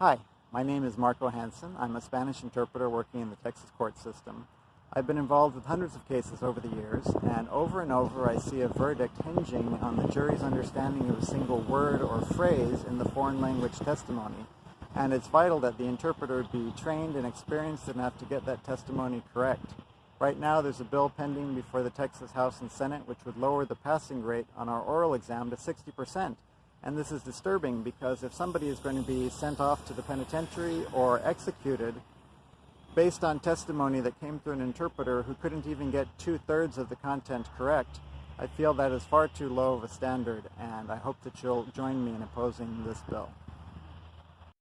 Hi, my name is Marco Hansen. I'm a Spanish interpreter working in the Texas court system. I've been involved with hundreds of cases over the years, and over and over I see a verdict hinging on the jury's understanding of a single word or phrase in the foreign language testimony. And it's vital that the interpreter be trained and experienced enough to get that testimony correct. Right now there's a bill pending before the Texas House and Senate which would lower the passing rate on our oral exam to 60%. And this is disturbing because if somebody is going to be sent off to the penitentiary or executed based on testimony that came through an interpreter who couldn't even get two-thirds of the content correct, I feel that is far too low of a standard and I hope that you'll join me in opposing this bill.